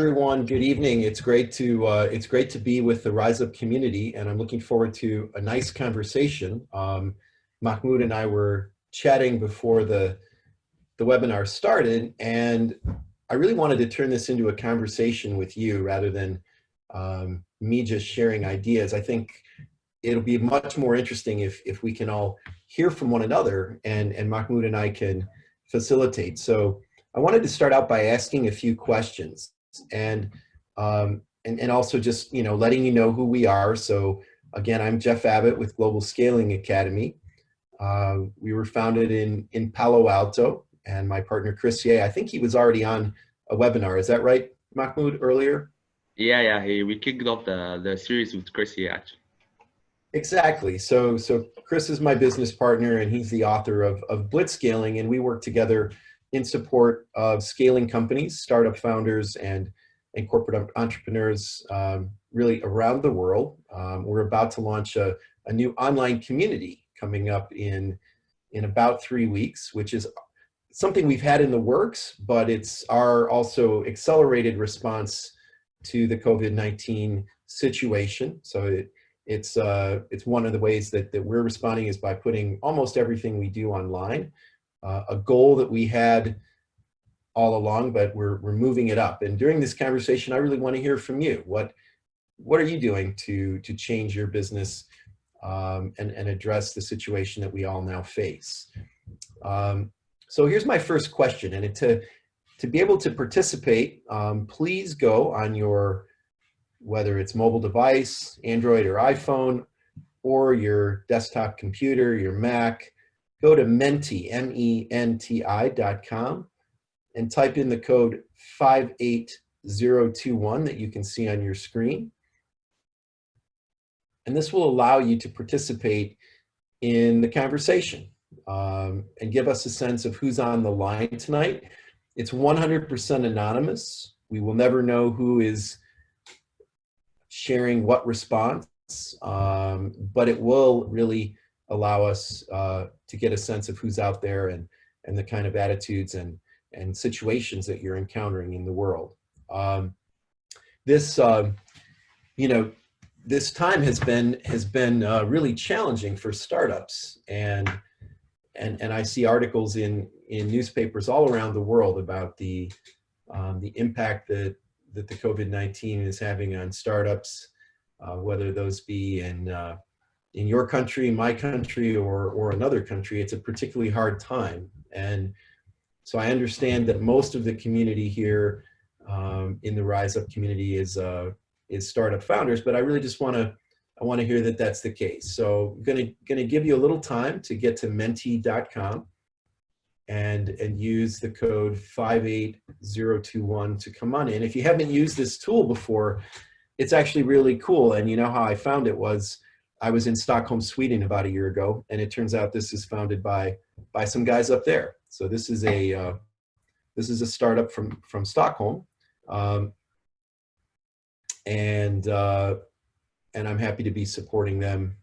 everyone. Good evening. It's great to uh, it's great to be with the Rise Up community, and I'm looking forward to a nice conversation. Um, Mahmoud and I were chatting before the the webinar started, and I really wanted to turn this into a conversation with you rather than um, me just sharing ideas. I think it'll be much more interesting if if we can all hear from one another, and and Mahmoud and I can facilitate. So. I wanted to start out by asking a few questions and, um, and, and also just, you know, letting you know who we are. So again, I'm Jeff Abbott with Global Scaling Academy. Uh, we were founded in, in Palo Alto and my partner Chris Yeh, I think he was already on a webinar. Is that right, Mahmoud, earlier? Yeah, yeah, he, we kicked off the, the series with Chris Yeh, actually. Exactly. So, so Chris is my business partner and he's the author of, of Blitzscaling and we work together in support of scaling companies, startup founders, and, and corporate entrepreneurs um, really around the world. Um, we're about to launch a, a new online community coming up in, in about three weeks, which is something we've had in the works, but it's our also accelerated response to the COVID-19 situation. So it, it's, uh, it's one of the ways that, that we're responding is by putting almost everything we do online uh, a goal that we had all along, but we're, we're moving it up. And during this conversation, I really want to hear from you. What, what are you doing to, to change your business um, and, and address the situation that we all now face? Um, so here's my first question. And to, to be able to participate, um, please go on your, whether it's mobile device, Android or iPhone, or your desktop computer, your Mac, go to Menti, and type in the code 58021 that you can see on your screen. And this will allow you to participate in the conversation um, and give us a sense of who's on the line tonight. It's 100% anonymous. We will never know who is sharing what response, um, but it will really allow us uh, to get a sense of who's out there and, and the kind of attitudes and, and situations that you're encountering in the world. Um, this, uh, you know, this time has been has been uh, really challenging for startups, and and and I see articles in in newspapers all around the world about the um, the impact that that the COVID-19 is having on startups, uh, whether those be in uh, in your country, my country, or, or another country, it's a particularly hard time. And so I understand that most of the community here um, in the Rise Up community is, uh, is startup founders, but I really just want to I want to hear that that's the case. So I'm gonna, gonna give you a little time to get to menti.com and, and use the code 58021 to come on in. If you haven't used this tool before, it's actually really cool. And you know how I found it was I was in Stockholm, Sweden about a year ago, and it turns out this is founded by by some guys up there. So this is a uh, this is a startup from from Stockholm, um, and uh, and I'm happy to be supporting them.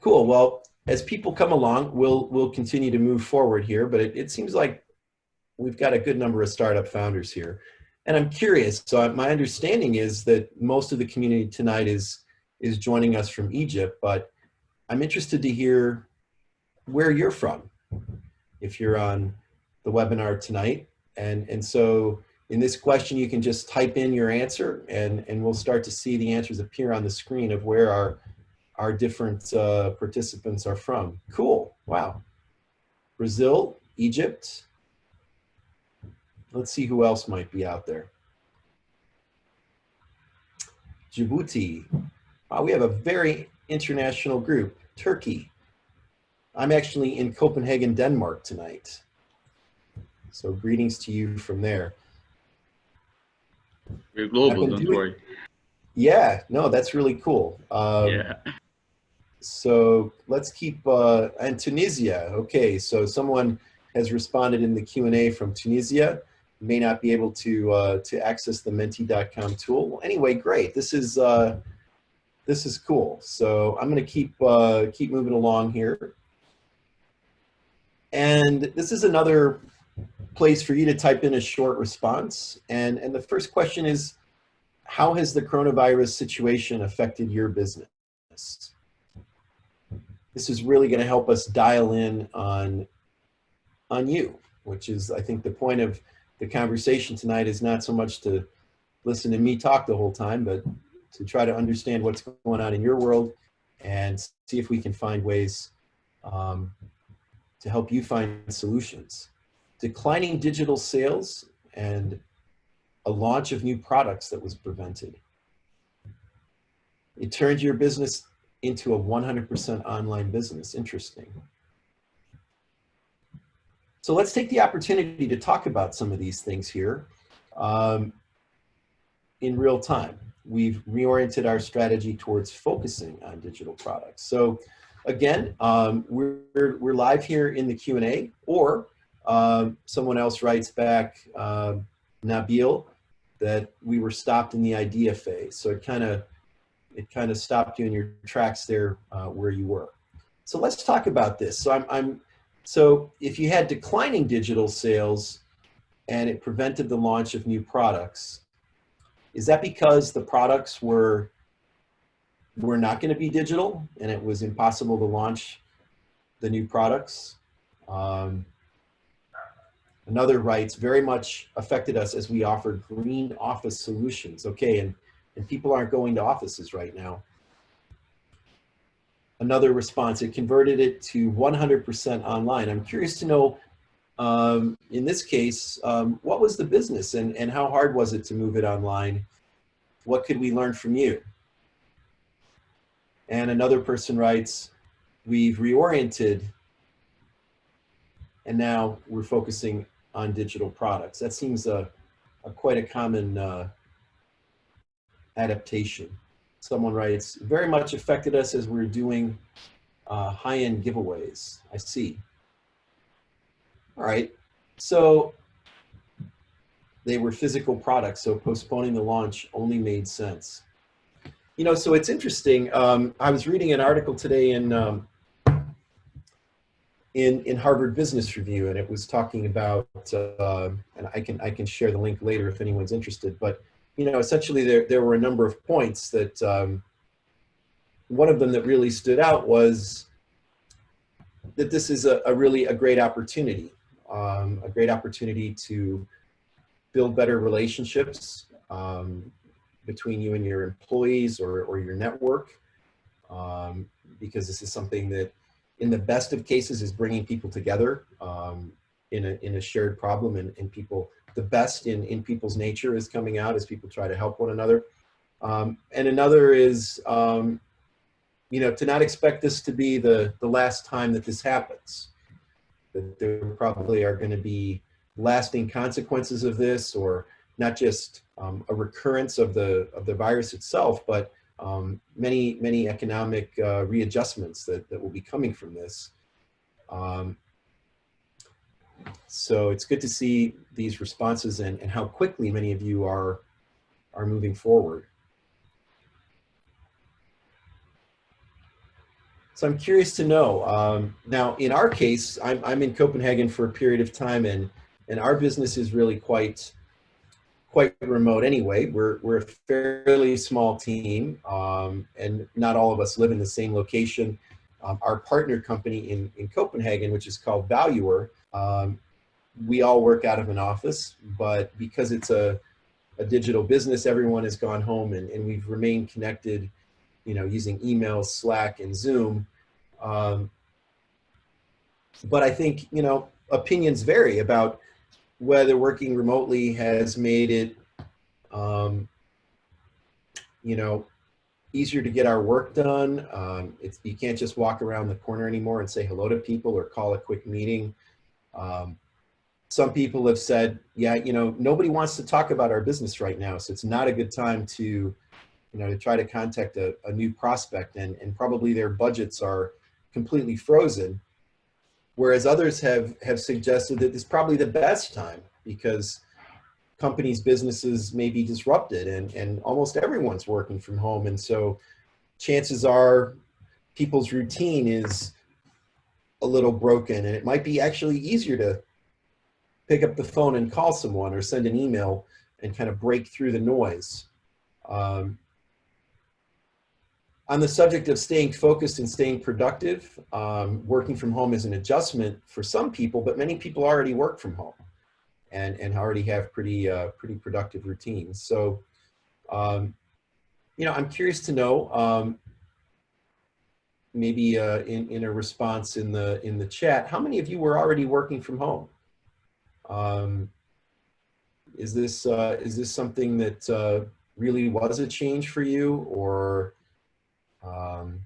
Cool. Well, as people come along, we'll we'll continue to move forward here. But it, it seems like we've got a good number of startup founders here, and I'm curious. So my understanding is that most of the community tonight is is joining us from Egypt, but I'm interested to hear where you're from if you're on the webinar tonight. And, and so in this question, you can just type in your answer and, and we'll start to see the answers appear on the screen of where our, our different uh, participants are from. Cool, wow. Brazil, Egypt. Let's see who else might be out there. Djibouti, uh, we have a very international group, Turkey. I'm actually in Copenhagen, Denmark tonight. So greetings to you from there. We're global, don't doing, worry. Yeah, no, that's really cool. Um, yeah. So let's keep, uh, and Tunisia, okay, so someone has responded in the Q&A from Tunisia, may not be able to, uh, to access the menti.com tool. Well, anyway, great. This is, uh, this is cool. So I'm going to keep uh, keep moving along here. And this is another place for you to type in a short response. And, and the first question is, how has the coronavirus situation affected your business? This is really going to help us dial in on, on you, which is, I think, the point of the conversation tonight is not so much to listen to me talk the whole time, but to try to understand what's going on in your world and see if we can find ways um, to help you find solutions. Declining digital sales and a launch of new products that was prevented. It turned your business into a 100% online business. Interesting. So let's take the opportunity to talk about some of these things here um, in real time. We've reoriented our strategy towards focusing on digital products. So again, um, we're, we're live here in the Q&A or um, someone else writes back, um, Nabil, that we were stopped in the idea phase. So it kind of it kind of stopped you in your tracks there uh, where you were. So let's talk about this. So I'm, I'm so if you had declining digital sales and it prevented the launch of new products, is that because the products were were not going to be digital and it was impossible to launch the new products? Um, another writes, very much affected us as we offered green office solutions. Okay, and, and people aren't going to offices right now. Another response, it converted it to 100% online. I'm curious to know, um, in this case, um, what was the business and, and how hard was it to move it online? What could we learn from you? And another person writes, we've reoriented and now we're focusing on digital products. That seems a, a quite a common uh, adaptation. Someone writes, very much affected us as we we're doing uh, high-end giveaways. I see. All right, so they were physical products, so postponing the launch only made sense you know, so it's interesting. Um, I was reading an article today in, um, in, in Harvard Business Review, and it was talking about, uh, and I can, I can share the link later if anyone's interested, but, you know, essentially there, there were a number of points that, um, one of them that really stood out was that this is a, a really a great opportunity, um, a great opportunity to build better relationships, um, between you and your employees or, or your network, um, because this is something that in the best of cases is bringing people together um, in, a, in a shared problem and, and people, the best in, in people's nature is coming out as people try to help one another. Um, and another is, um, you know, to not expect this to be the, the last time that this happens. That there probably are going to be lasting consequences of this or not just um, a recurrence of the of the virus itself, but um, many many economic uh, readjustments that that will be coming from this. Um, so it's good to see these responses and, and how quickly many of you are are moving forward. So I'm curious to know, um, now in our case, I'm, I'm in Copenhagen for a period of time and, and our business is really quite quite remote anyway. We're, we're a fairly small team um, and not all of us live in the same location. Um, our partner company in, in Copenhagen, which is called Valuer, um, we all work out of an office, but because it's a, a digital business, everyone has gone home and, and we've remained connected, you know, using email, Slack, and Zoom. Um, but I think, you know, opinions vary about whether working remotely has made it, um, you know, easier to get our work done. Um, it's, you can't just walk around the corner anymore and say hello to people or call a quick meeting. Um, some people have said, yeah, you know, nobody wants to talk about our business right now. So it's not a good time to, you know, to try to contact a, a new prospect and, and probably their budgets are completely frozen. Whereas others have, have suggested that it's probably the best time because companies' businesses may be disrupted and, and almost everyone's working from home. And so chances are people's routine is a little broken and it might be actually easier to pick up the phone and call someone or send an email and kind of break through the noise. Um, on the subject of staying focused and staying productive, um, working from home is an adjustment for some people, but many people already work from home and, and already have pretty, uh, pretty productive routines. So, um, you know, I'm curious to know, um, maybe uh, in, in a response in the, in the chat, how many of you were already working from home? Um, is this, uh, is this something that uh, really was a change for you or um,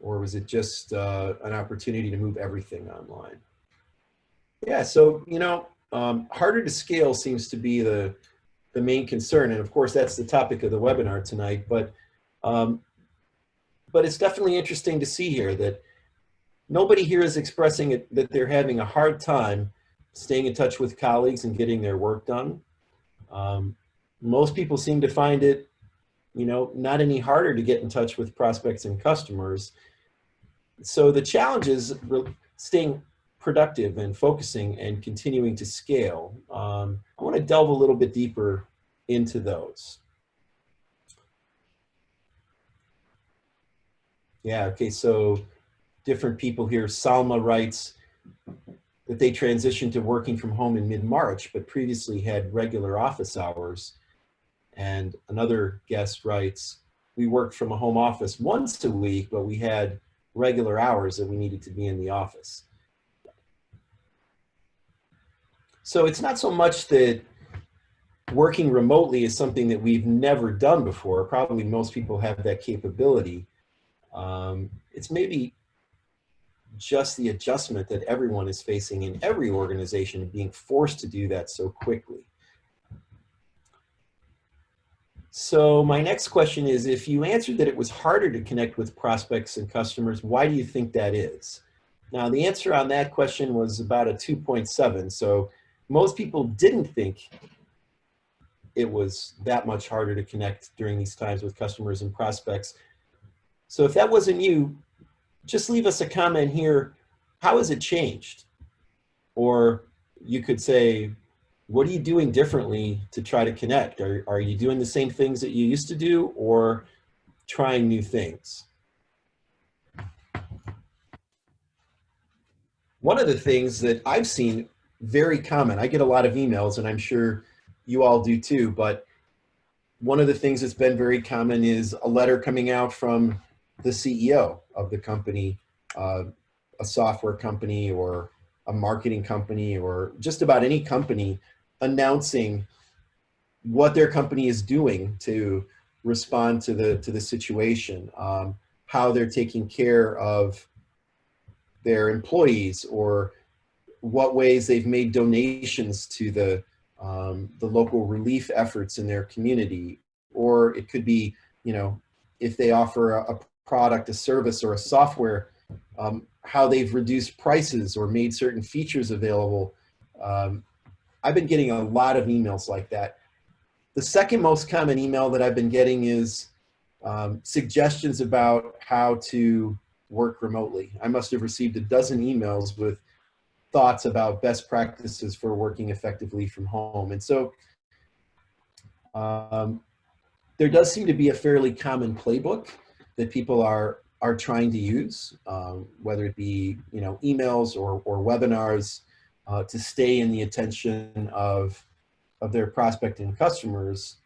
or was it just uh, an opportunity to move everything online? Yeah, so, you know, um, harder to scale seems to be the, the main concern. And of course, that's the topic of the webinar tonight. But, um, but it's definitely interesting to see here that nobody here is expressing it, that they're having a hard time staying in touch with colleagues and getting their work done. Um, most people seem to find it, you know, not any harder to get in touch with prospects and customers. So the challenge is staying productive and focusing and continuing to scale. Um, I want to delve a little bit deeper into those. Yeah, okay, so different people here. Salma writes that they transitioned to working from home in mid-March, but previously had regular office hours. And another guest writes, we worked from a home office once a week, but we had regular hours that we needed to be in the office. So it's not so much that working remotely is something that we've never done before. Probably most people have that capability. Um, it's maybe just the adjustment that everyone is facing in every organization being forced to do that so quickly. So my next question is, if you answered that it was harder to connect with prospects and customers, why do you think that is? Now the answer on that question was about a 2.7. So most people didn't think it was that much harder to connect during these times with customers and prospects. So if that wasn't you, just leave us a comment here. How has it changed? Or you could say, what are you doing differently to try to connect? Are, are you doing the same things that you used to do or trying new things? One of the things that I've seen very common, I get a lot of emails and I'm sure you all do too, but one of the things that's been very common is a letter coming out from the CEO of the company, uh, a software company or a marketing company or just about any company announcing what their company is doing to respond to the to the situation, um, how they're taking care of their employees, or what ways they've made donations to the um, the local relief efforts in their community, or it could be, you know, if they offer a, a product, a service, or a software, um, how they've reduced prices or made certain features available. Um, I've been getting a lot of emails like that. The second most common email that I've been getting is um, suggestions about how to work remotely. I must have received a dozen emails with thoughts about best practices for working effectively from home. And so um, there does seem to be a fairly common playbook that people are are trying to use, um, whether it be you know emails or, or webinars, uh, to stay in the attention of, of their prospecting customers.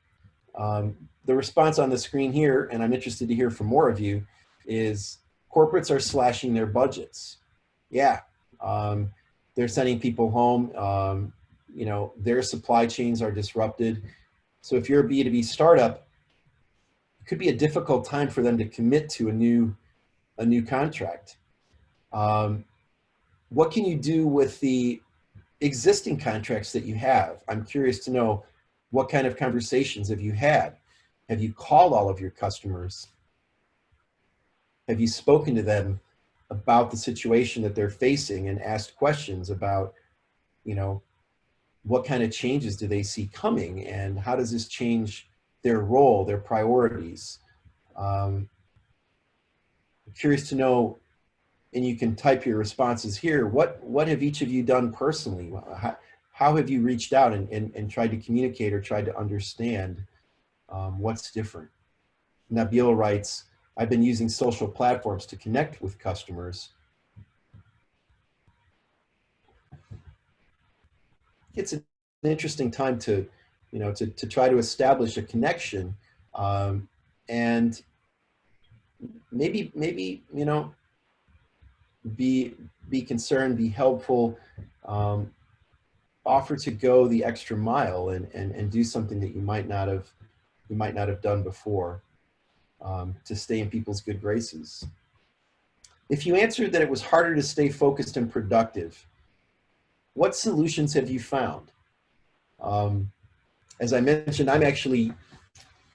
Um, the response on the screen here, and I'm interested to hear from more of you, is corporates are slashing their budgets. Yeah, um, they're sending people home. Um, you know, their supply chains are disrupted. So if you're a B2B startup, it could be a difficult time for them to commit to a new, a new contract. Um, what can you do with the existing contracts that you have. I'm curious to know what kind of conversations have you had? Have you called all of your customers? Have you spoken to them about the situation that they're facing and asked questions about, you know, what kind of changes do they see coming and how does this change their role, their priorities? Um, I'm curious to know and you can type your responses here. What, what have each of you done personally? How, how have you reached out and, and, and tried to communicate or tried to understand um, what's different? Nabil writes, I've been using social platforms to connect with customers. It's an interesting time to, you know, to, to try to establish a connection um, and maybe, maybe, you know, be, be concerned, be helpful, um, offer to go the extra mile and, and, and do something that you might not have, you might not have done before um, to stay in people's good graces. If you answered that it was harder to stay focused and productive, what solutions have you found? Um, as I mentioned, I'm actually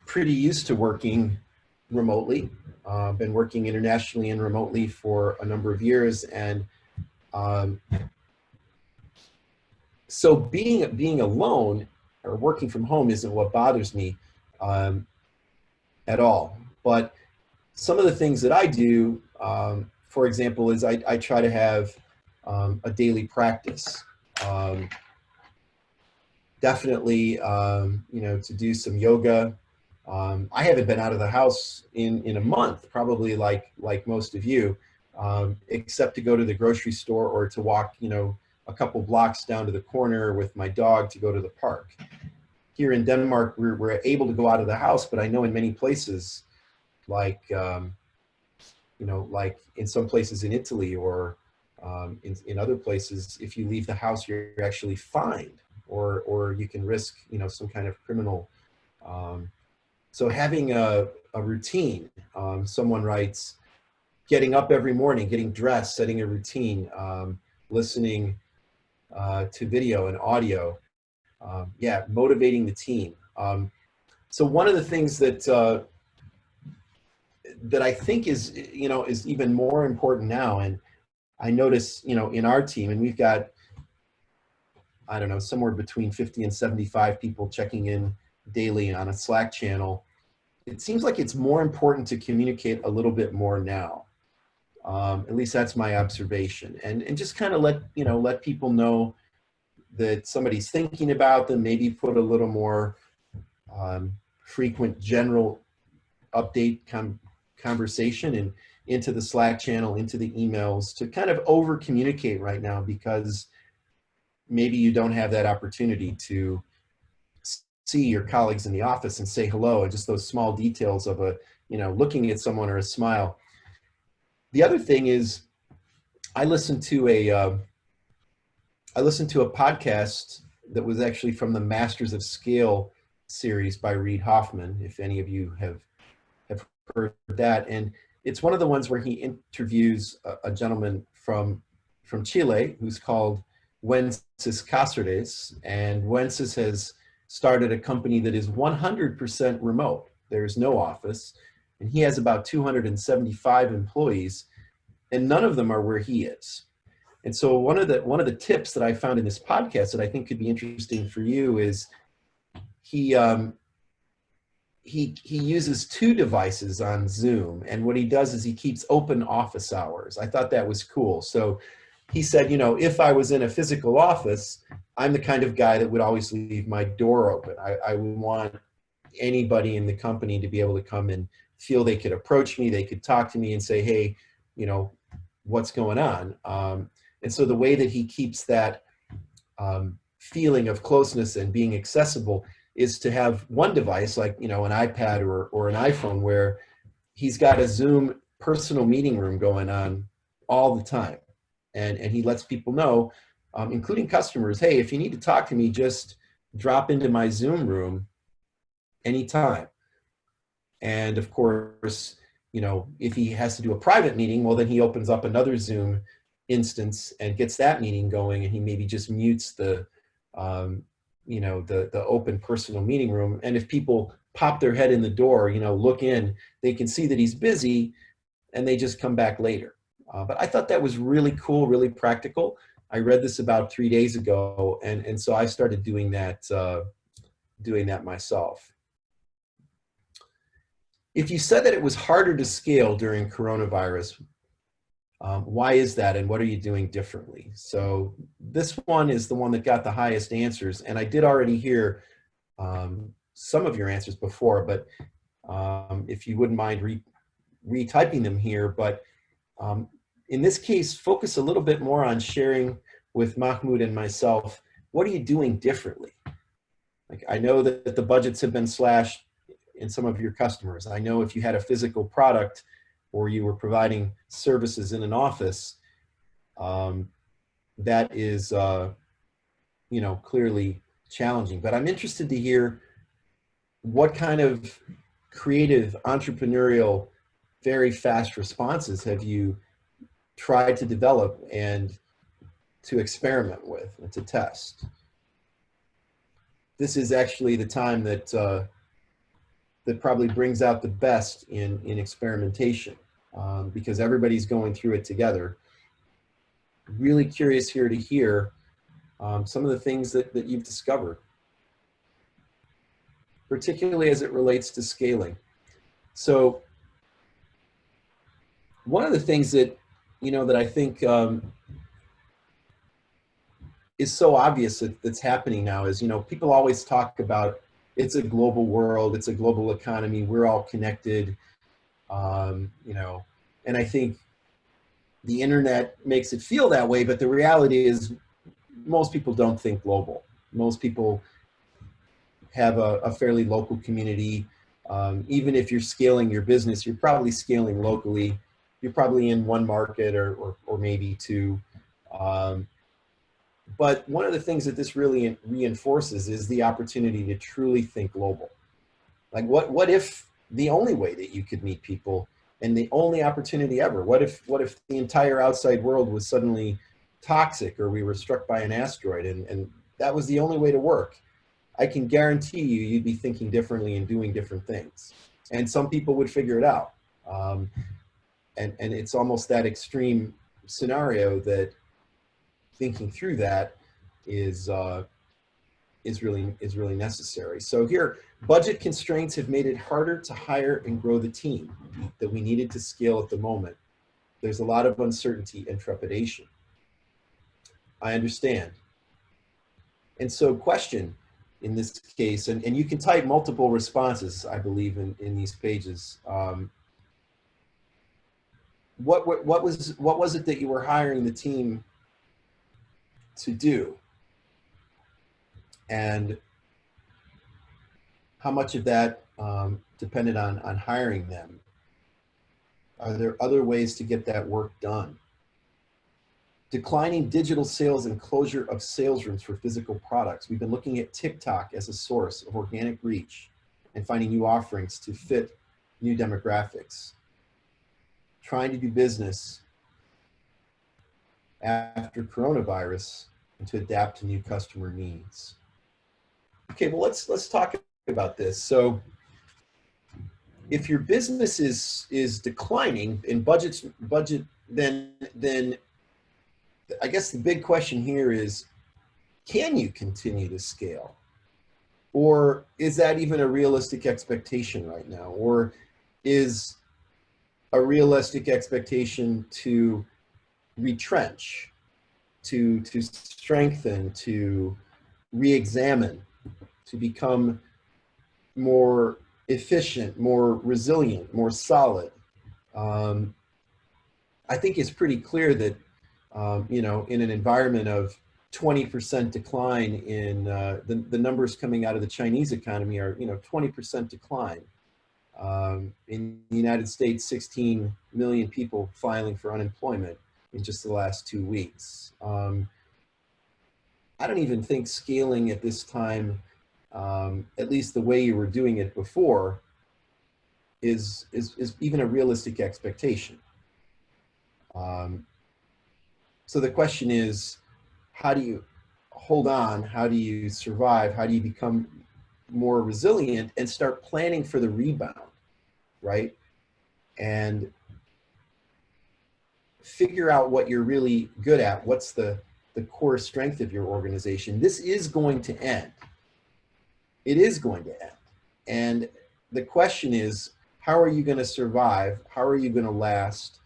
pretty used to working remotely. Uh, been working internationally and remotely for a number of years. And um, so being, being alone or working from home isn't what bothers me um, at all. But some of the things that I do, um, for example, is I, I try to have um, a daily practice. Um, definitely, um, you know, to do some yoga. Um, I haven't been out of the house in, in a month, probably like, like most of you, um, except to go to the grocery store or to walk, you know, a couple blocks down to the corner with my dog to go to the park. Here in Denmark, we're, we're able to go out of the house, but I know in many places, like, um, you know, like in some places in Italy or um, in, in other places, if you leave the house, you're actually fined or, or you can risk, you know, some kind of criminal. Um, so having a, a routine, um, someone writes, getting up every morning, getting dressed, setting a routine, um, listening uh, to video and audio. Um, yeah, motivating the team. Um, so one of the things that uh, that I think is, you know, is even more important now. And I notice, you know, in our team, and we've got, I don't know, somewhere between 50 and 75 people checking in daily on a Slack channel. It seems like it's more important to communicate a little bit more now. Um, at least that's my observation. And, and just kind of let, you know, let people know that somebody's thinking about them, maybe put a little more um, frequent general update com conversation and into the Slack channel, into the emails to kind of over communicate right now because maybe you don't have that opportunity to see your colleagues in the office and say hello and just those small details of a, you know, looking at someone or a smile. The other thing is I listened to a, uh, I listened to a podcast that was actually from the Masters of Scale series by Reid Hoffman, if any of you have have heard that. And it's one of the ones where he interviews a, a gentleman from, from Chile who's called Wences Casares. And Wences has started a company that is 100% remote. There's no office. And he has about 275 employees and none of them are where he is. And so one of the one of the tips that I found in this podcast that I think could be interesting for you is he um, he, he uses two devices on Zoom. And what he does is he keeps open office hours. I thought that was cool. So he said, you know, if I was in a physical office, I'm the kind of guy that would always leave my door open. I, I would want anybody in the company to be able to come and feel they could approach me, they could talk to me and say, hey, you know, what's going on? Um, and so the way that he keeps that um, feeling of closeness and being accessible is to have one device like, you know, an iPad or, or an iPhone where he's got a Zoom personal meeting room going on all the time. And, and he lets people know, um, including customers, hey, if you need to talk to me, just drop into my Zoom room anytime. And of course, you know, if he has to do a private meeting, well, then he opens up another Zoom instance and gets that meeting going and he maybe just mutes the, um, you know, the, the open personal meeting room. And if people pop their head in the door, you know, look in, they can see that he's busy and they just come back later. Uh, but I thought that was really cool, really practical. I read this about three days ago, and, and so I started doing that, uh, doing that myself. If you said that it was harder to scale during coronavirus, Um, why is that and what are you doing differently? So this one is the one that got the highest answers and I did already hear um, some of your answers before, but um, if you wouldn't mind re retyping them here, but um, in this case, focus a little bit more on sharing with Mahmoud and myself, what are you doing differently? Like I know that the budgets have been slashed in some of your customers. I know if you had a physical product or you were providing services in an office, um, that is, uh, you know, clearly challenging. But I'm interested to hear what kind of creative, entrepreneurial, very fast responses have you tried to develop and to experiment with and to test? This is actually the time that uh, that probably brings out the best in, in experimentation um, because everybody's going through it together. Really curious here to hear um, some of the things that, that you've discovered, particularly as it relates to scaling. So one of the things that, you know, that I think um, is so obvious that, that's happening now is, you know, people always talk about it's a global world, it's a global economy, we're all connected, um, you know, and I think the internet makes it feel that way, but the reality is most people don't think global. Most people have a, a fairly local community. Um, even if you're scaling your business, you're probably scaling locally. You're probably in one market or, or, or maybe two. Um, but one of the things that this really reinforces is the opportunity to truly think global. Like what, what if the only way that you could meet people and the only opportunity ever, what if, what if the entire outside world was suddenly toxic or we were struck by an asteroid and, and that was the only way to work? I can guarantee you, you'd be thinking differently and doing different things. And some people would figure it out. Um, and, and it's almost that extreme scenario that thinking through that is uh, is really is really necessary. So here, budget constraints have made it harder to hire and grow the team that we needed to scale at the moment. There's a lot of uncertainty and trepidation. I understand. And so question in this case, and, and you can type multiple responses, I believe, in, in these pages. Um, what, what, what, was, what was it that you were hiring the team to do and how much of that um, depended on, on hiring them? Are there other ways to get that work done? Declining digital sales and closure of sales rooms for physical products. We've been looking at TikTok as a source of organic reach and finding new offerings to fit new demographics. Trying to do business after coronavirus and to adapt to new customer needs. Okay, well, let's, let's talk about this. So if your business is, is declining in budgets, budget, then, then I guess the big question here is, can you continue to scale? Or is that even a realistic expectation right now? Or is a realistic expectation to retrench to, to strengthen, to re-examine, to become more efficient, more resilient, more solid. Um, I think it's pretty clear that, um, you know, in an environment of 20% decline in uh, the, the numbers coming out of the Chinese economy are, you know, 20% decline. Um, in the United States, 16 million people filing for unemployment in just the last two weeks. Um, I don't even think scaling at this time, um, at least the way you were doing it before, is, is, is even a realistic expectation. Um, so the question is, how do you hold on? How do you survive? How do you become more resilient and start planning for the rebound, right? And figure out what you're really good at. What's the, the core strength of your organization? This is going to end. It is going to end. And the question is, how are you going to survive? How are you going to last?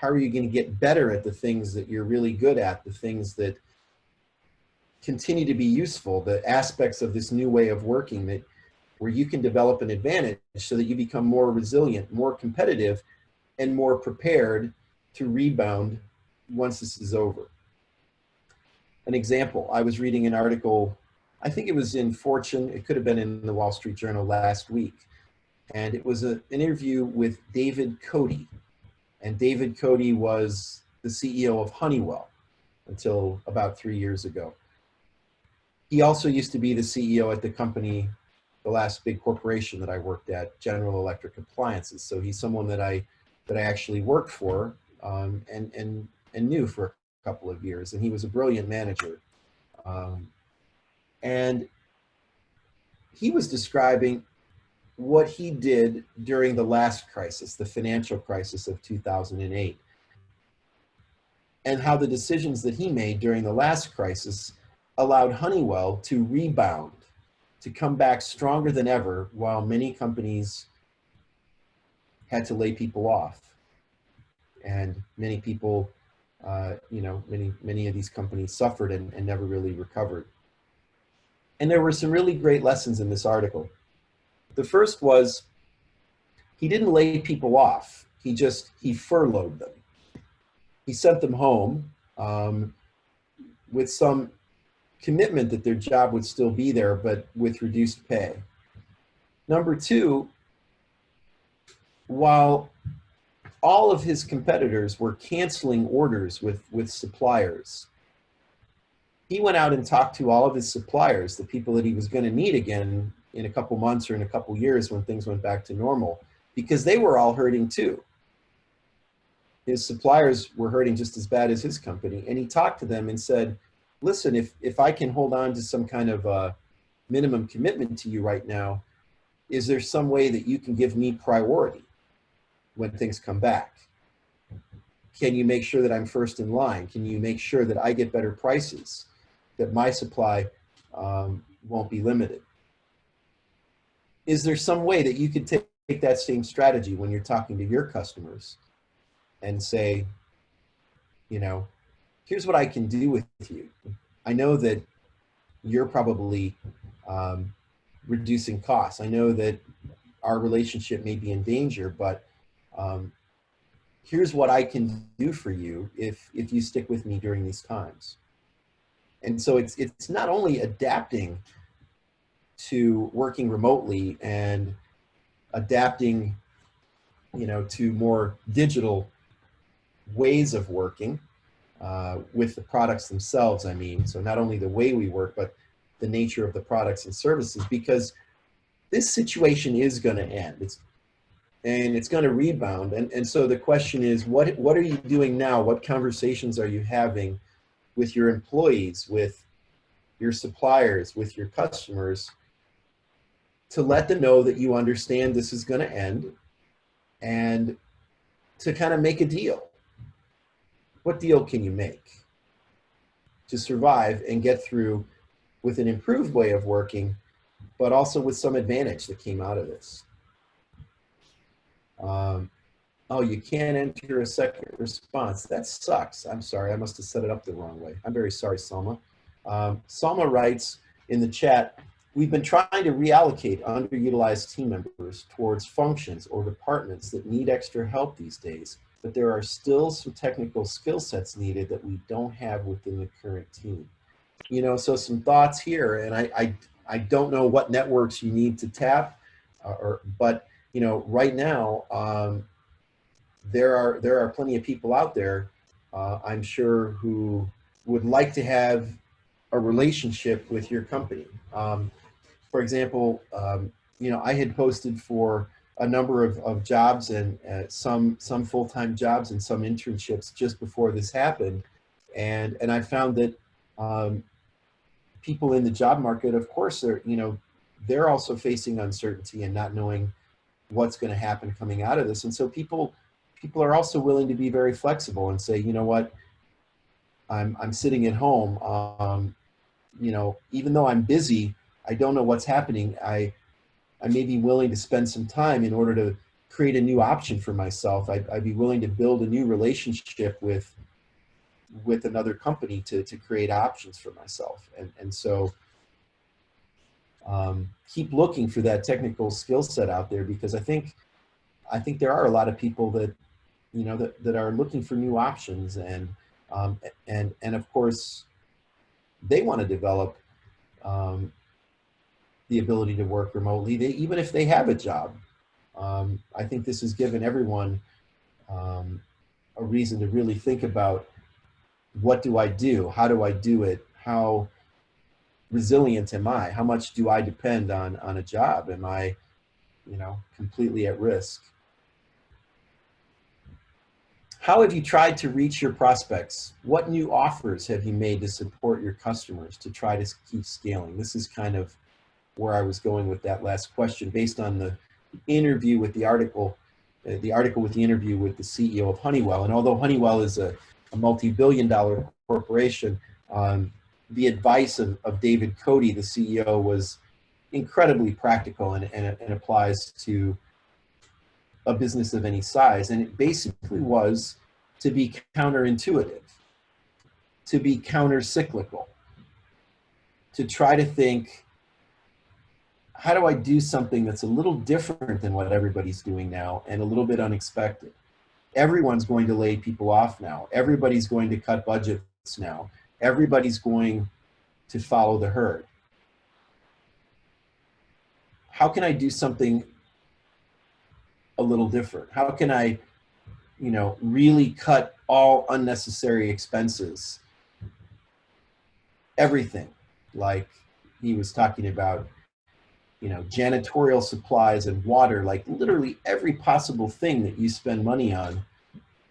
how are you going to get better at the things that you're really good at, the things that continue to be useful, the aspects of this new way of working that where you can develop an advantage so that you become more resilient, more competitive, and more prepared to rebound once this is over. An example, I was reading an article, I think it was in Fortune, it could have been in the Wall Street Journal last week, and it was a, an interview with David Cote. And David Cote was the CEO of Honeywell until about three years ago. He also used to be the CEO at the company, the last big corporation that I worked at, General Electric Appliances. So he's someone that I that I actually worked for um, and and and knew for a couple of years. And he was a brilliant manager. Um, and he was describing what he did during the last crisis, the financial crisis of 2008, and how the decisions that he made during the last crisis allowed Honeywell to rebound, to come back stronger than ever, while many companies had to lay people off. And many people, uh, you know, many, many of these companies suffered and, and never really recovered. And there were some really great lessons in this article. The first was he didn't lay people off. He just, he furloughed them. He sent them home um, with some commitment that their job would still be there, but with reduced pay. Number two, while all of his competitors were canceling orders with, with suppliers, he went out and talked to all of his suppliers, the people that he was going to need again in a couple months or in a couple years when things went back to normal, because they were all hurting too. His suppliers were hurting just as bad as his company. And he talked to them and said, listen, if, if I can hold on to some kind of uh, minimum commitment to you right now, is there some way that you can give me priority when things come back? Can you make sure that I'm first in line? Can you make sure that I get better prices, that my supply um, won't be limited? Is there some way that you could take, take that same strategy when you're talking to your customers and say, you know, here's what I can do with you. I know that you're probably um, reducing costs. I know that our relationship may be in danger, but um, here's what I can do for you if, if you stick with me during these times. And so it's, it's not only adapting to working remotely and adapting, you know, to more digital ways of working, uh, with the products themselves, I mean. So not only the way we work, but the nature of the products and services, because this situation is going to end. It's and it's going to rebound. And, and so the question is, what, what are you doing now? What conversations are you having with your employees, with your suppliers, with your customers, to let them know that you understand this is going to end and to kind of make a deal what deal can you make to survive and get through with an improved way of working, but also with some advantage that came out of this? Um, oh, you can't enter a second response. That sucks. I'm sorry. I must have set it up the wrong way. I'm very sorry, Salma. Um, Salma writes in the chat, we've been trying to reallocate underutilized team members towards functions or departments that need extra help these days but there are still some technical skill sets needed that we don't have within the current team. You know, so some thoughts here, and I, I, I don't know what networks you need to tap, uh, or, but you know, right now, um, there are there are plenty of people out there, uh, I'm sure, who would like to have a relationship with your company. Um, for example, um, you know, I had posted for a number of, of jobs and uh, some some full-time jobs and some internships just before this happened. And and I found that um, people in the job market of course are you know they're also facing uncertainty and not knowing what's going to happen coming out of this. And so people people are also willing to be very flexible and say you know what? I'm I'm sitting at home um, you know even though I'm busy I don't know what's happening. I I may be willing to spend some time in order to, create a new option for myself. I'd, I'd be willing to build a new relationship with with another company to, to create options for myself. And, and so um, keep looking for that technical skill set out there because I think, I think there are a lot of people that, you know, that, that are looking for new options and, um, and, and of course they want to develop um, the ability to work remotely, they, even if they have a job. Um, I think this has given everyone um, a reason to really think about what do I do? How do I do it? How resilient am I? How much do I depend on, on a job? Am I, you know, completely at risk? How have you tried to reach your prospects? What new offers have you made to support your customers to try to keep scaling? This is kind of where I was going with that last question based on the interview with the article, uh, the article with the interview with the CEO of Honeywell. And although Honeywell is a, a multi-billion dollar corporation, um, the advice of, of David Cote, the CEO, was incredibly practical and, and, and applies to a business of any size. And it basically was to be counterintuitive, to be counter-cyclical, to try to think, how do I do something that's a little different than what everybody's doing now and a little bit unexpected? Everyone's going to lay people off now. Everybody's going to cut budgets now. Everybody's going to follow the herd. How can I do something a little different? How can I, you know, really cut all unnecessary expenses? Everything, like he was talking about, you know, janitorial supplies and water, like literally every possible thing that you spend money on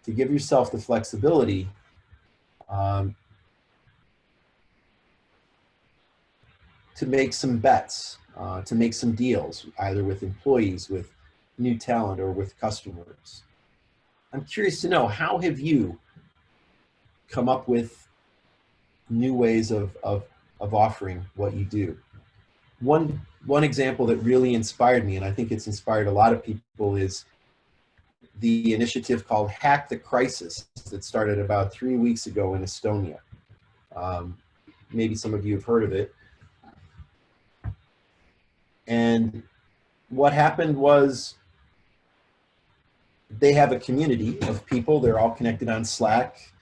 to give yourself the flexibility um, to make some bets, uh, to make some deals, either with employees, with new talent, or with customers. I'm curious to know, how have you come up with new ways of, of, of offering what you do? One, one example that really inspired me, and I think it's inspired a lot of people, is the initiative called Hack the Crisis that started about three weeks ago in Estonia. Um, maybe some of you have heard of it. And what happened was they have a community of people. They're all connected on Slack.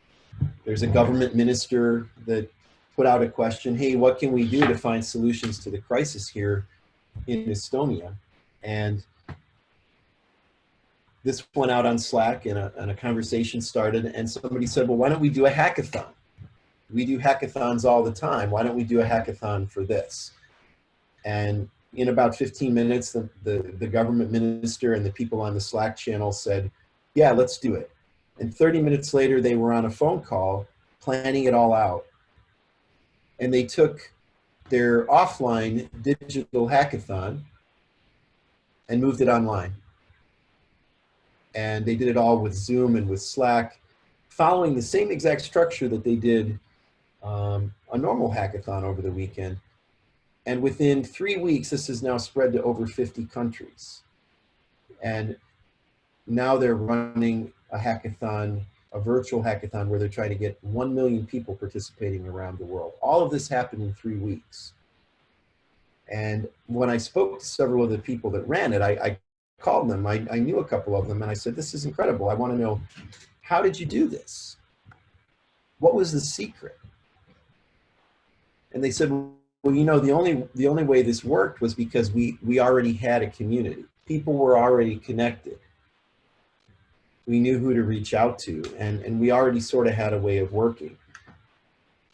There's a government minister that put out a question, hey, what can we do to find solutions to the crisis here in Estonia? And this went out on Slack and a, and a conversation started and somebody said, well, why don't we do a hackathon? We do hackathons all the time. Why don't we do a hackathon for this? And in about 15 minutes, the, the, the, government minister and the people on the Slack channel said, yeah, let's do it. And 30 minutes later, they were on a phone call planning it all out. And they took their offline digital hackathon and moved it online. And they did it all with Zoom and with Slack, following the same exact structure that they did um, a normal hackathon over the weekend and within three weeks, this has now spread to over 50 countries. And now they're running a hackathon, a virtual hackathon where they're trying to get 1 million people participating around the world. All of this happened in three weeks. And when I spoke to several of the people that ran it, I, I called them, I, I knew a couple of them and I said, this is incredible. I wanna know, how did you do this? What was the secret? And they said, well, you know, the only the only way this worked was because we we already had a community. People were already connected. We knew who to reach out to, and and we already sort of had a way of working.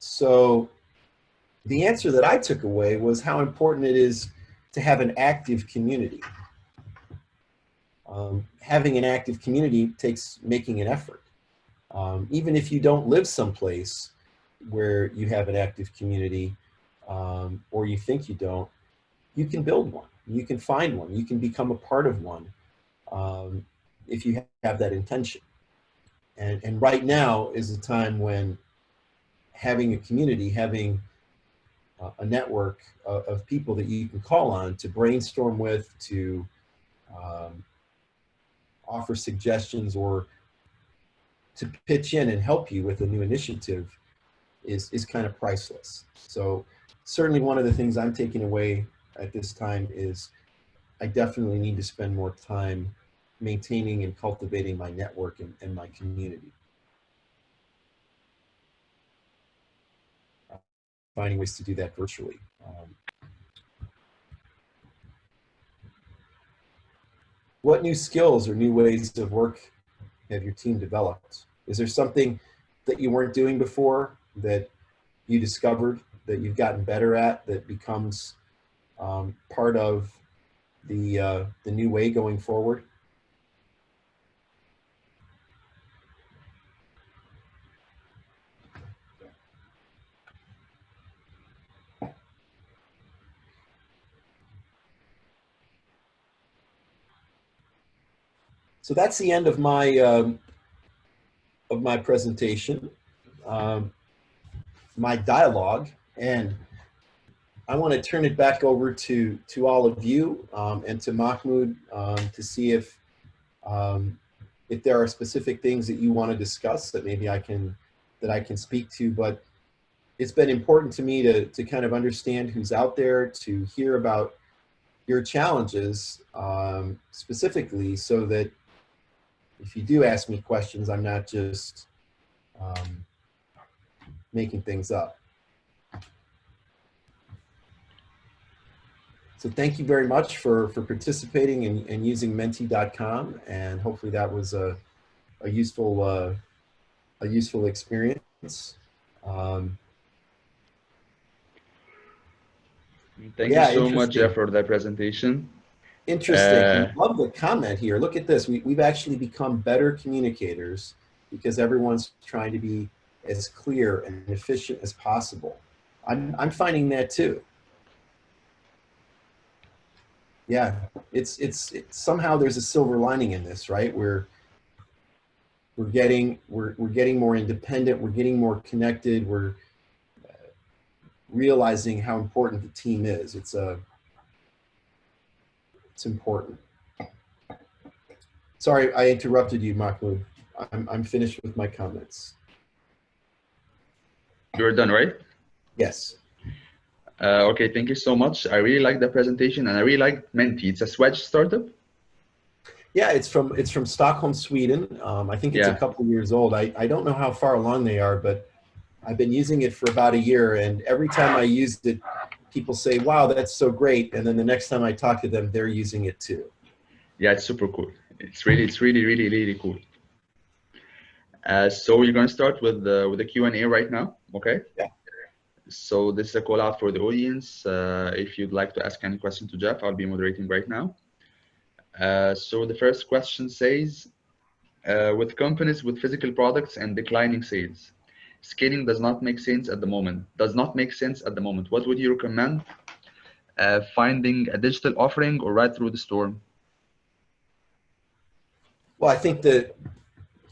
So, the answer that I took away was how important it is to have an active community. Um, having an active community takes making an effort. Um, even if you don't live someplace where you have an active community, um, or you think you don't, you can build one. You can find one. You can become a part of one um, if you have that intention. And, and right now is a time when having a community, having uh, a network of, of, people that you can call on to brainstorm with, to um, offer suggestions or to pitch in and help you with a new initiative is, is kind of priceless. So certainly one of the things I'm taking away at this time is I definitely need to spend more time maintaining and cultivating my network and, and my community. Finding ways to do that virtually. Um, what new skills or new ways of work have your team developed? Is there something that you weren't doing before that you discovered that you've gotten better at that becomes um, part of the uh, the new way going forward? So that's the end of my um, of my presentation, um, my dialogue, and I want to turn it back over to to all of you um, and to Mahmoud um, to see if um, if there are specific things that you want to discuss that maybe I can that I can speak to. But it's been important to me to to kind of understand who's out there, to hear about your challenges um, specifically, so that if you do ask me questions, I'm not just um, making things up. So thank you very much for, for participating and, and using menti.com. And hopefully that was a, a useful, uh, a useful experience. Um, Thank Yeah, you so much. Jeff, for that presentation. Interesting. Uh, Love the comment here. Look at this. We, we've actually become better communicators because everyone's trying to be as clear and efficient as possible. I'm, I'm finding that too. Yeah, it's, it's, it's somehow there's a silver lining in this, right? We're, we're getting, we're, we're getting more independent. We're getting more connected. We're uh, realizing how important the team is. It's a, it's important. Sorry, I interrupted you, Mahmoud. I'm, I'm finished with my comments. You're done, right? Yes. Uh, okay, thank you so much. I really like the presentation and I really like Menti. It's a Swedish startup. Yeah, it's from it's from Stockholm, Sweden. Um, I think it's Yeah. a couple years old. I, I don't know how far along they are, but I've been using it for about a year, and every time I used it, people say, "Wow, that's so great!" And then the next time I talk to them, they're using it too. Yeah, it's super cool. It's really, it's really, really, really cool. Uh, so we're going to start with the with the Q and A right now. Okay. Yeah. So this is a call out for the audience. Uh, if you'd like to ask any question to Jeff, I'll be moderating right now. Uh, so the first question says, uh, with companies with physical products and declining sales, scaling does not make sense at the moment. Does not make sense at the moment. What would you recommend? Uh, finding a digital offering or right through the store? Well, I think that,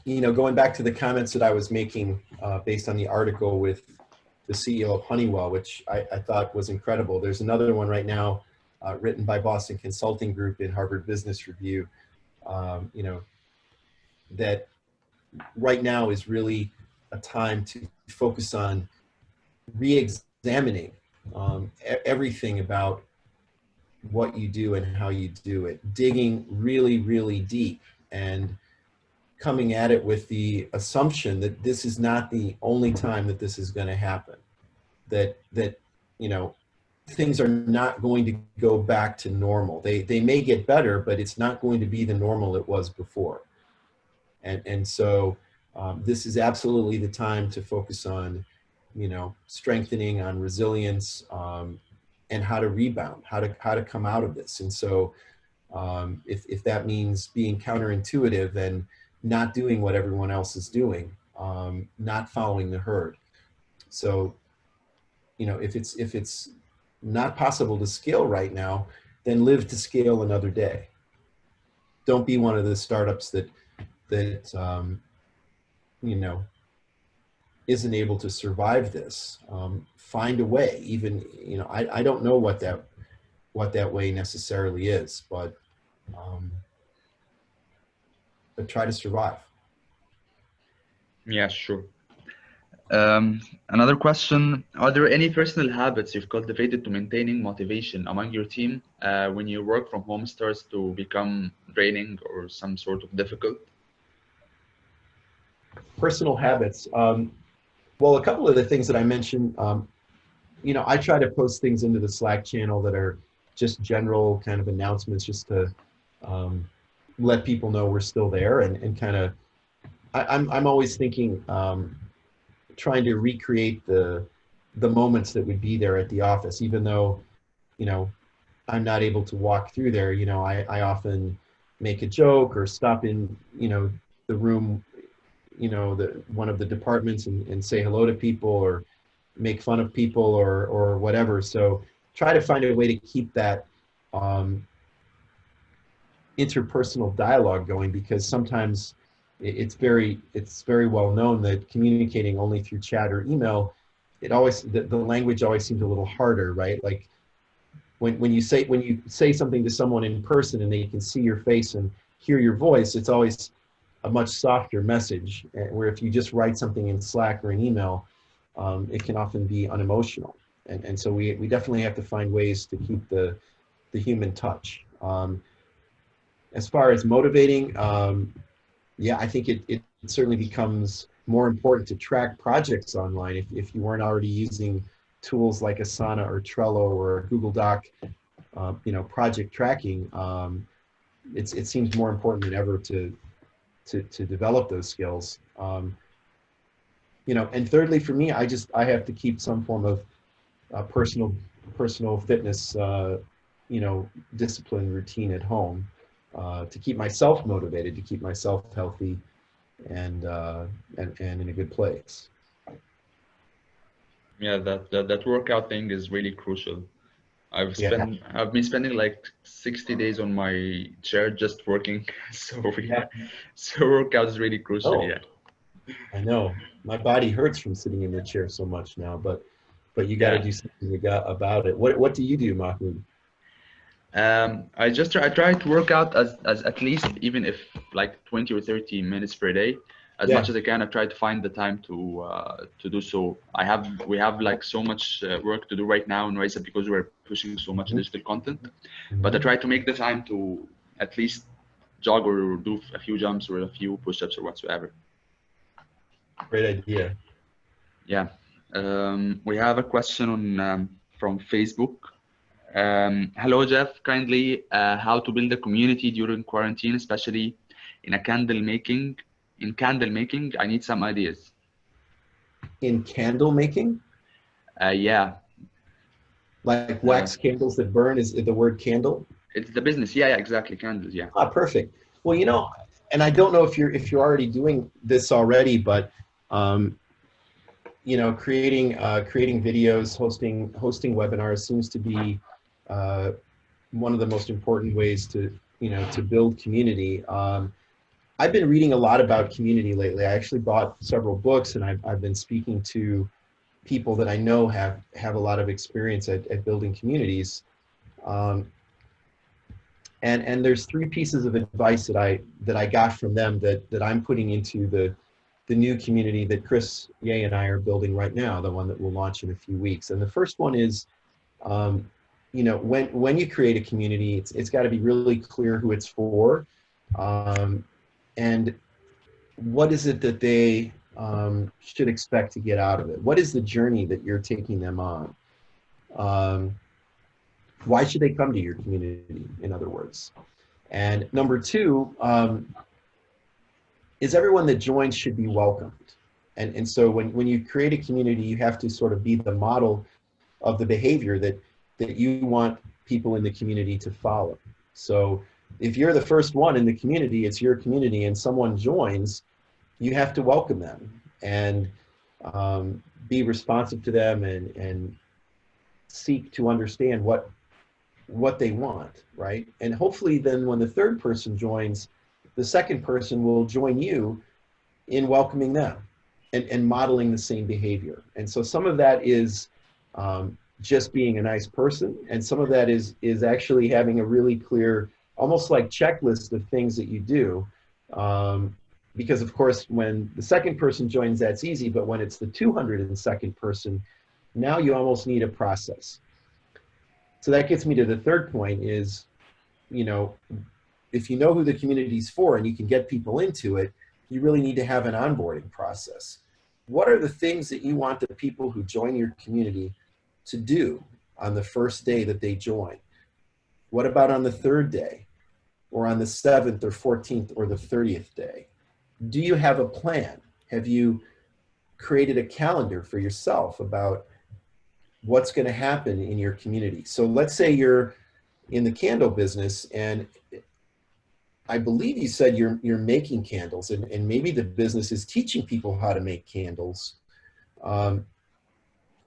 you know, going back to the comments that I was making uh, based on the article with the CEO of Honeywell, which I, I thought was incredible. There's another one right now uh, written by Boston Consulting Group in Harvard Business Review, um, you know, that right now is really a time to focus on re-examining um, everything about what you do and how you do it, digging really, really deep and coming at it with the assumption that this is not the only time that this is going to happen that that you know things are not going to go back to normal. They they may get better but it's not going to be the normal it was before. And and so um, this is absolutely the time to focus on you know strengthening on resilience um, and how to rebound how to how to come out of this and so um, if, if that means being counterintuitive and not doing what everyone else is doing, um, not following the herd. So, you know, if it's if it's not possible to scale right now, then live to scale another day. Don't be one of the startups that that um, you know isn't able to survive this. Um, find a way. Even you know, I, I don't know what that what that way necessarily is, but um, but try to survive. Yeah, sure. Um, another question, are there any personal habits you've cultivated to maintaining motivation among your team uh, when your work from home starts to become draining or some sort of difficult? Personal habits. Um, well, a couple of the things that I mentioned, um, you know, I try to post things into the Slack channel that are just general kind of announcements just to um, let people know we're still there and, and kind of, I'm, I'm always thinking, um, trying to recreate the, the moments that would be there at the office, even though, you know, I'm not able to walk through there, you know, I, I often make a joke or stop in, you know, the room, you know, the, one of the departments and, and say hello to people or make fun of people or, or whatever. So try to find a way to keep that, um, interpersonal dialogue going because sometimes it's very it's very well known that communicating only through chat or email it always the, the language always seems a little harder right like when, when you say when you say something to someone in person and they can see your face and hear your voice it's always a much softer message eh, where if you just write something in slack or an email um, it can often be unemotional and, and so we, we definitely have to find ways to keep the the human touch um, as far as motivating, um, yeah, I think it, it certainly becomes more important to track projects online if, if you weren't already using tools like Asana or Trello or Google Doc, uh, you know, project tracking. Um, it's, it seems more important than ever to, to, to develop those skills. Um, you know, and thirdly, for me, I just, I have to keep some form of uh, personal, personal fitness, uh, you know, discipline routine at home uh, to keep myself motivated, to keep myself healthy and, uh, and, and in a good place. Yeah, that, that, that workout thing is really crucial. I've spent, yeah. I've been spending like 60 days on my chair just working. So yeah, so workout is really crucial. Oh, yeah. I know my body hurts from sitting in the chair so much now, but, but you got to yeah. do something about it. What, what do you do, Mahmoud? Um, I just try, I try to work out as, as at least even if like 20 or 30 minutes per day, as yeah. much as I can. I try to find the time to uh, to do so. I have we have like so much uh, work to do right now in Rise Up because we're pushing so much mm -hmm. digital content. Mm -hmm. But I try to make the time to at least jog or do a few jumps or a few push-ups or whatsoever. Great idea. Yeah. Um, we have a question on um, from Facebook. Um, hello, Jeff. Kindly, uh, how to build a community during quarantine, especially in a candle making. In candle making, I need some ideas. In candle making? Uh, yeah. Like wax uh, candles that burn is the word candle? It's the business. Yeah, yeah, exactly. Candles. Yeah. Ah, perfect. Well, you know, and I don't know if you're if you're already doing this already, but um, you know, creating uh, creating videos, hosting hosting webinars seems to be uh, one of the most important ways to, you know, to build community. Um, I've been reading a lot about community lately. I actually bought several books and I've, I've been speaking to people that I know have, have a lot of experience at, at building communities. Um, and, and there's three pieces of advice that I, that I got from them that, that I'm putting into the, the new community that Chris Yeh and I are building right now, the one that we'll launch in a few weeks. And the first one is um, you know, when, when you create a community, it's, it's got to be really clear who it's for. Um, and what is it that they um, should expect to get out of it? What is the journey that you're taking them on? Um, why should they come to your community, in other words? And number two, um, is everyone that joins should be welcomed. And, and so when, when you create a community, you have to sort of be the model of the behavior that that you want people in the community to follow. So if you're the first one in the community, it's your community and someone joins, you have to welcome them and um, be responsive to them and, and seek to understand what, what they want, right? And hopefully then when the third person joins, the second person will join you in welcoming them and, and modeling the same behavior. And so some of that is um, just being a nice person and some of that is is actually having a really clear almost like checklist of things that you do Um, because of course, when the second person joins, that's easy, but when it's the 202nd person, now you almost need a process. So that gets me to the third point is, you know, if you know who the community's for and you can get people into it, you really need to have an onboarding process. What are the things that you want the people who join your community to do on the first day that they join? What about on the third day or on the seventh or 14th or the 30th day? Do you have a plan? Have you created a calendar for yourself about what's going to happen in your community? So let's say you're in the candle business and I believe you said you're, you're making candles and, and maybe the business is teaching people how to make candles um,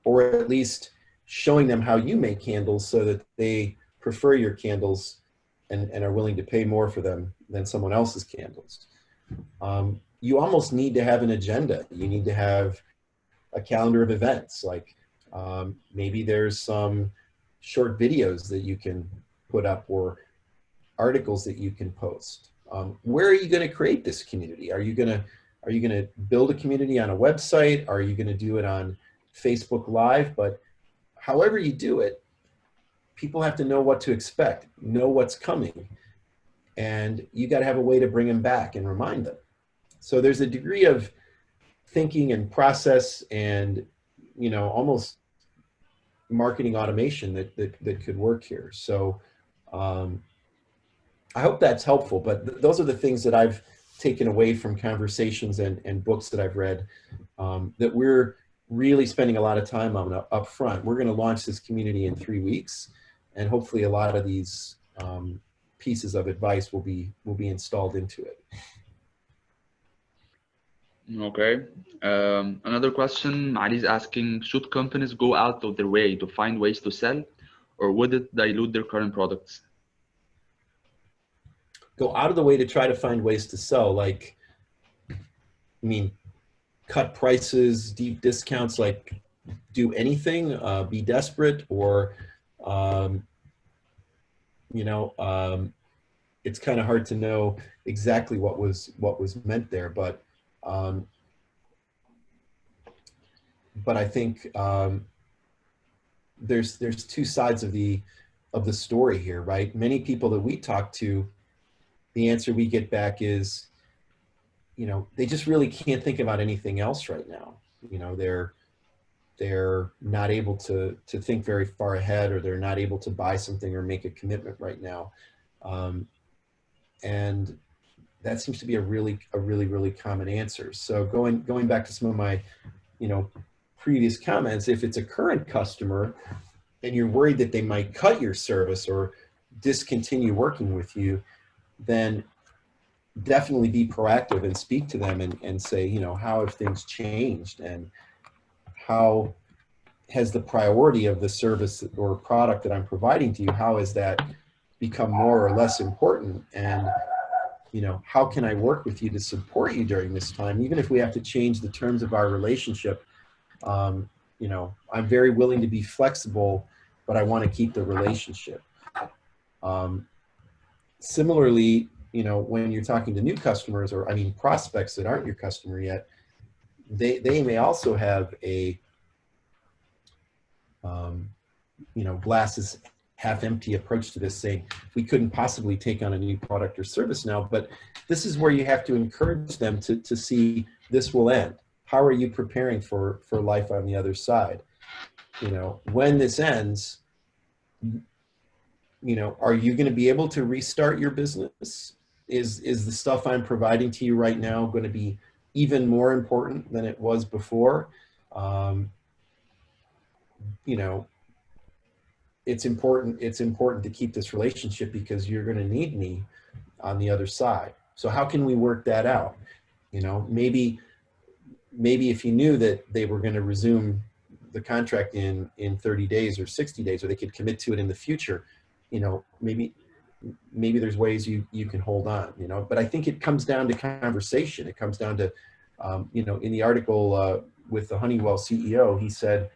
or at least showing them how you make candles so that they prefer your candles and, and are willing to pay more for them than someone else's candles. Um, you almost need to have an agenda. You need to have a calendar of events. Like um, maybe there's some short videos that you can put up or articles that you can post. Um, where are you going to create this community? Are you going to are you going to build a community on a website? Are you going to do it on Facebook Live? But however you do it, people have to know what to expect, know what's coming. And you got to have a way to bring them back and remind them. So there's a degree of thinking and process and, you know, almost marketing automation that, that, that could work here. So um, I hope that's helpful, but th those are the things that I've taken away from conversations and, and books that I've read um, that we're really spending a lot of time on up, front. We're going to launch this community in three weeks and hopefully a lot of these um, pieces of advice will be will be installed into it. Okay. Um, another question, Ali is asking, should companies go out of their way to find ways to sell or would it dilute their current products? Go out of the way to try to find ways to sell, like, I mean, cut prices, deep discounts, like do anything, uh, be desperate or um, you know, um, it's kind of hard to know exactly what was what was meant there, but um, but I think um, there's there's two sides of the of the story here, right? Many people that we talk to, the answer we get back is, you know, they just really can't think about anything else right now. You know, they're they're not able to to think very far ahead or they're not able to buy something or make a commitment right now. Um, and that seems to be a really a really really common answer. So going going back to some of my you know previous comments if it's a current customer and you're worried that they might cut your service or discontinue working with you then definitely be proactive and speak to them and, and say you know how have things changed? And how has the priority of the service or product that I'm providing to you, how has that become more or less important? And, you know, how can I work with you to support you during this time, even if we have to change the terms of our relationship? Um, you know, I'm very willing to be flexible, but I want to keep the relationship. Um, similarly, you know, when you're talking to new customers or I mean prospects that aren't your customer yet, they, they may also have a, um, you know, glasses half empty approach to this saying we couldn't possibly take on a new product or service now, but this is where you have to encourage them to, to see this will end. How are you preparing for, for life on the other side? You know, when this ends, you know, are you going to be able to restart your business? Is, is the stuff I'm providing to you right now going to be even more important than it was before. Um, you know, it's important, it's important to keep this relationship because you're going to need me on the other side. So how can we work that out? You know, maybe, maybe if you knew that they were going to resume the contract in, in 30 days or 60 days, or they could commit to it in the future, you know, maybe, maybe there's ways you, you can hold on, you know, but I think it comes down to conversation. It comes down to, um, you know, in the article uh, with the Honeywell CEO, he said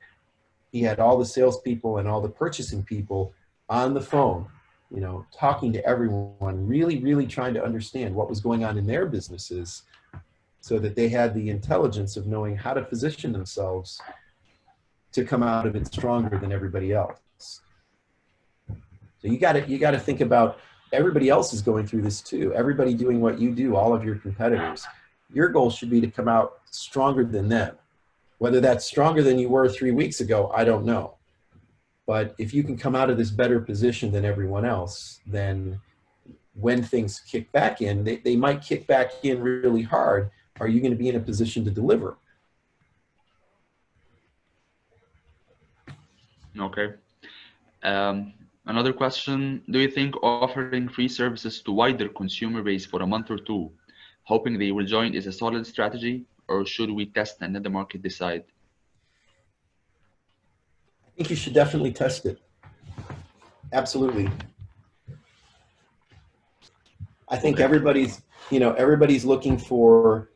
he had all the salespeople and all the purchasing people on the phone you know, talking to everyone, really, really trying to understand what was going on in their businesses so that they had the intelligence of knowing how to position themselves to come out of it stronger than everybody else. So you got to you got to think about everybody else is going through this too. Everybody doing what you do, all of your competitors. Your goal should be to come out stronger than them. Whether that's stronger than you were three weeks ago, I don't know. But if you can come out of this better position than everyone else, then when things kick back in, they, they might kick back in really hard. Are you going to be in a position to deliver? Okay. Um, another question, do you think offering free services to wider consumer base for a month or two, hoping they will join is a solid strategy or should we test and let the market decide? I think you should definitely test it. Absolutely. I think everybody's, you know, everybody's looking for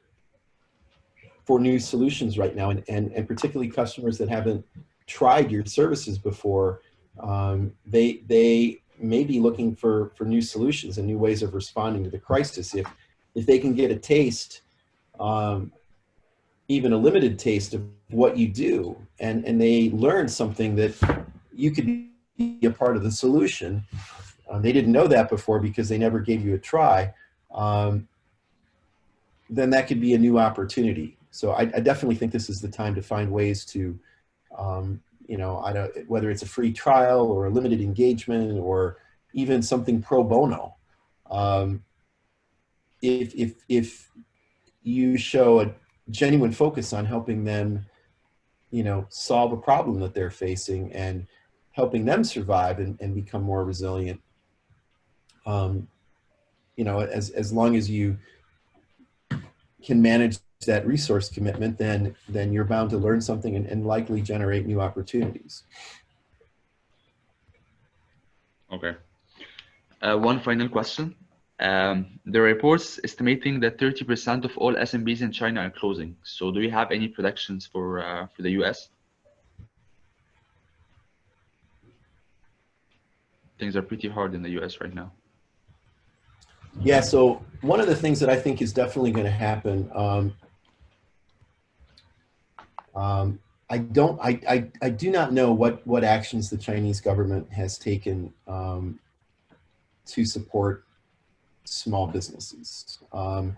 for new solutions right now, and and, and particularly customers that haven't tried your services before, um, they they may be looking for for new solutions and new ways of responding to the crisis. If if they can get a taste, um, even a limited taste of what you do, and and they learn something that you could be a part of the solution. Uh, they didn't know that before because they never gave you a try. Um, then that could be a new opportunity. So I, I definitely think this is the time to find ways to, um, you know, I don't, whether it's a free trial or a limited engagement or even something pro bono. Um, if, if, if you show a genuine focus on helping them, you know, solve a problem that they're facing and helping them survive and, and become more resilient, um, you know, as, as long as you can manage that resource commitment, then, then you're bound to learn something and, and likely generate new opportunities. Okay. Uh, one final question. Um, the reports estimating that 30% of all SMBs in China are closing. So do you have any predictions for uh, for the US? Things are pretty hard in the US right now. Yeah, so one of the things that I think is definitely going to happen, um, um, I don't, I, I, I do not know what, what actions the Chinese government has taken um, to support small businesses. Um,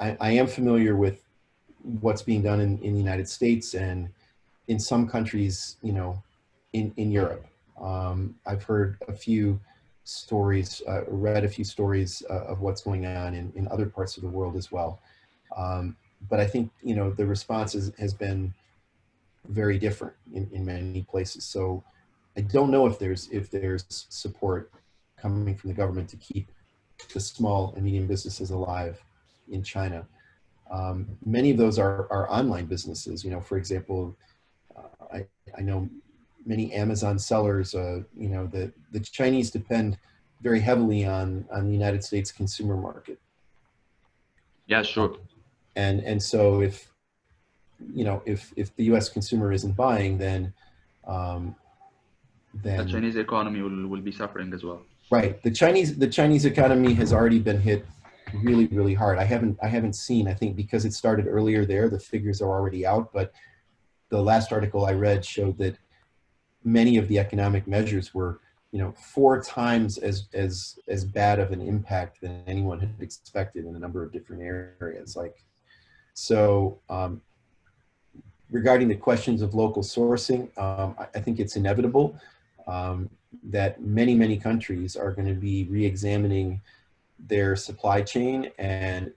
I, I am familiar with what's being done in, in the United States and in some countries, you know, in, in Europe. Um, I've heard a few stories, uh, read a few stories uh, of what's going on in, in other parts of the world as well. Um, but I think, you know, the response is, has been very different in, in many places. So I don't know if there's, if there's support coming from the government to keep the small and medium businesses alive in China. Um, many of those are, are online businesses. You know, for example, uh, I, I know many Amazon sellers, uh, you know, the, the Chinese depend very heavily on, on the United States consumer market. Yeah, sure. And, and so if, you know, if, if the US consumer isn't buying, then, um, The Chinese economy will, will be suffering as well. right. The Chinese, the Chinese economy has already been hit really, really hard. I haven't, I haven't seen, I think because it started earlier there, the figures are already out, but the last article I read showed that many of the economic measures were, you know, four times as as as bad of an impact than anyone had expected in a number of different areas. Like, so um, regarding the questions of local sourcing, um, I, I think it's inevitable um, that many many countries are going to be re-examining their supply chain and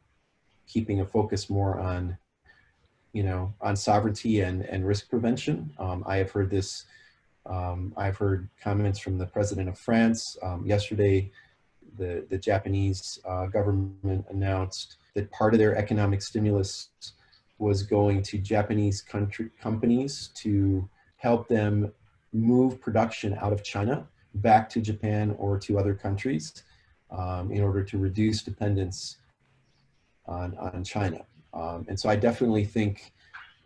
keeping a focus more on you know, on sovereignty and, and risk prevention. Um, I have heard this, um, I've heard comments from the president of France. Um, yesterday, the, the Japanese uh, government announced that part of their economic stimulus was going to Japanese country companies to help them move production out of China back to Japan or to other countries um, in order to reduce dependence on, on China. Um, and so I definitely think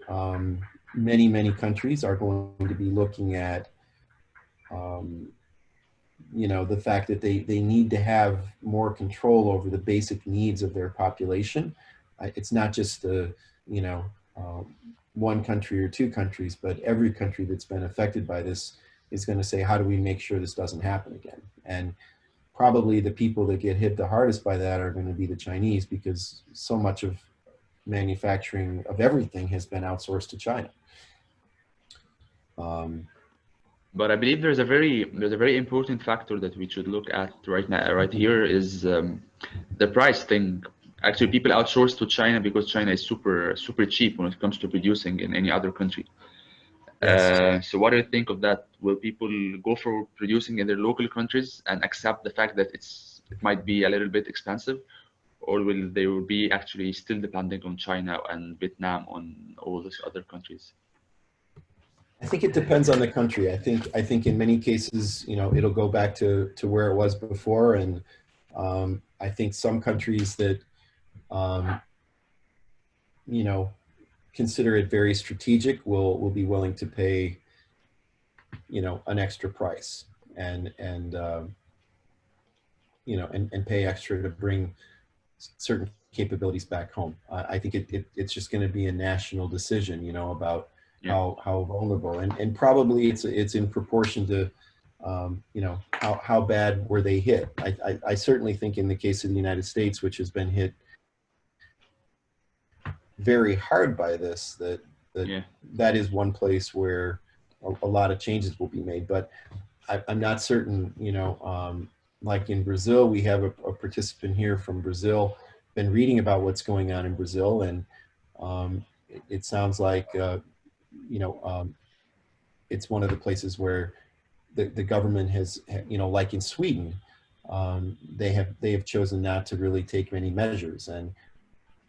um, many, many countries are going to be looking at um, you know, the fact that they, they need to have more control over the basic needs of their population. It's not just the, you know, um, one country or two countries, but every country that's been affected by this is going to say, how do we make sure this doesn't happen again? And probably the people that get hit the hardest by that are going to be the Chinese because so much of manufacturing of everything has been outsourced to China. Um, But I believe there's a very there's a very important factor that we should look at right now right here is um, the price thing. Actually, people outsource to China because China is super super cheap when it comes to producing in any other country. Uh, so what do you think of that? Will people go for producing in their local countries and accept the fact that it's it might be a little bit expensive, or will they will be actually still depending on China and Vietnam on all these other countries? I think it depends on the country. I think I think in many cases, you know, it'll go back to to where it was before, and um, I think some countries that, um, you know, consider it very strategic will will be willing to pay, you know, an extra price and and um, you know and and pay extra to bring certain capabilities back home. I I think it, it it's just going to be a national decision, you know, about Yeah. how how vulnerable and and probably it's it's in proportion to um, you know how how bad were they hit. I, I I certainly think in the case of the United States, which has been hit very hard by this, that that Yeah. that is one place where a, a lot of changes will be made. But I, I'm not certain, you know, um, like in Brazil, we have a, a participant here from Brazil, been reading about what's going on in Brazil, and um, it, it sounds like, uh, you know, um, it's one of the places where the, the government has, you know, like in Sweden, um, they have they have chosen not to really take many measures. And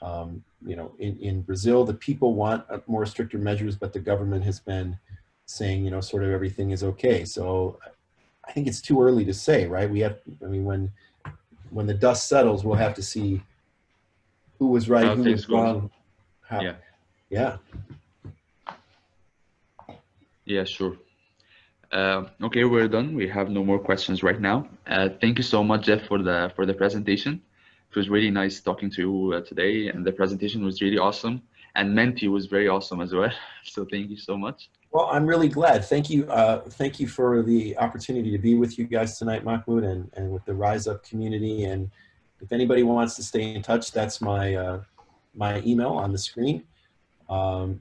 um, you know, in, in Brazil, the people want uh, more stricter measures, but the government has been saying, you know, sort of everything is okay. So I think it's too early to say, right? We have, I mean, when when the dust settles, we'll have to see who was right, How who was wrong. How, Yeah. yeah. Yeah, sure. Uh, okay, we're done. We have no more questions right now. Uh, thank you so much, Jeff, for the for the presentation. It was really nice talking to you uh, today, and the presentation was really awesome. And Menti was very awesome as well. So thank you so much. Well, I'm really glad. Thank you. Uh, thank you for the opportunity to be with you guys tonight, Mahmoud, and, and with the Rise Up community. And if anybody wants to stay in touch, that's my, uh, my email on the screen. Um,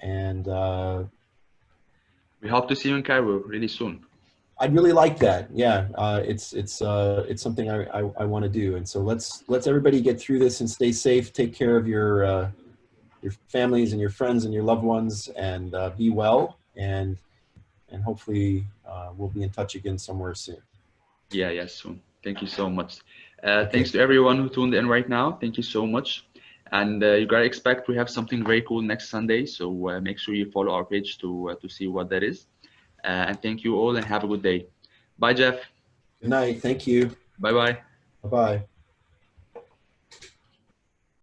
and uh, We hope to see you in Cairo really soon. I'd really like that. Yeah, uh, it's it's uh, it's something I, I, I want to do. And so let's let's everybody get through this and stay safe. Take care of your uh, your families and your friends and your loved ones, and uh, be well. And and hopefully uh, we'll be in touch again somewhere soon. Yeah, yeah, soon. Thank you so much. Uh, Thanks to everyone who tuned in right now. Thank you so much. And uh, you gotta expect we have something very cool next Sunday. So uh, make sure you follow our page to uh, to see what that is. Uh, and thank you all and have a good day. Bye, Jeff. Good night. Thank you. Bye bye. Bye bye.